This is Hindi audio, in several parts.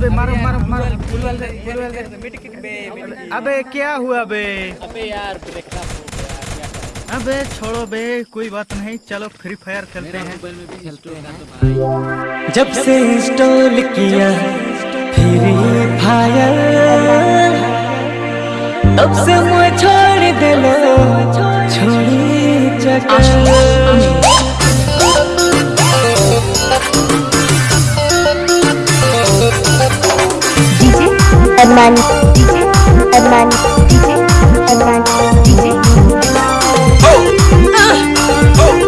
अबे मारो मारो मारो। फुल वाले फुल वाले। मिट किक बे अबे क्या हुआ बे अबे यार ब्रेक अप अबे छोड़ो बे कोई बात नहीं चलो फ्री फायर खेलते हैं। जब से इंस्टॉल किया फ्री फायर तब से मुझे छोड़ दे लो छोड़ी चक्कर Adman DJ Adman DJ Adman DJ Oh uh, Oh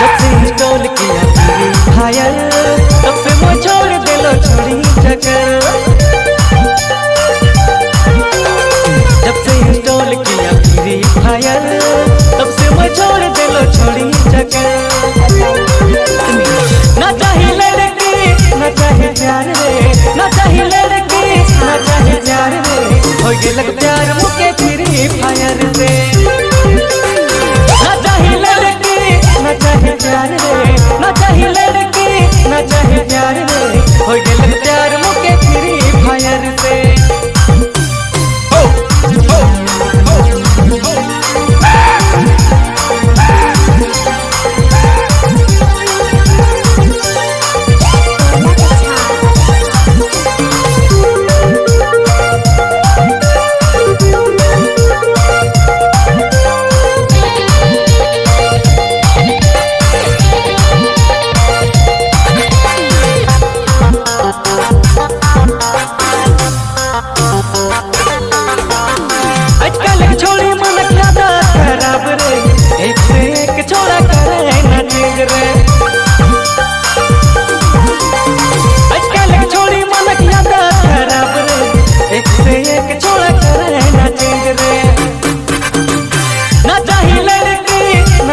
Just in the kiya ki higher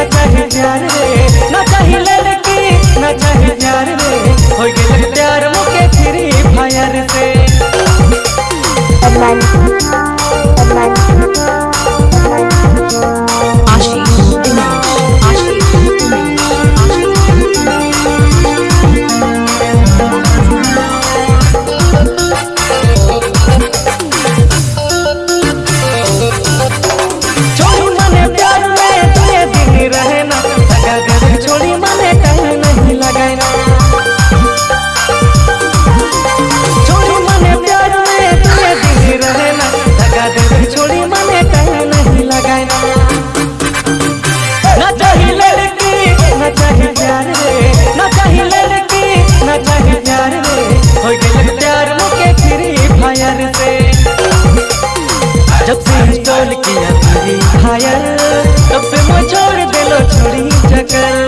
न चाहे प्यार रे। न चाहे लड़की न चाहे प्यार रे। हो गए कर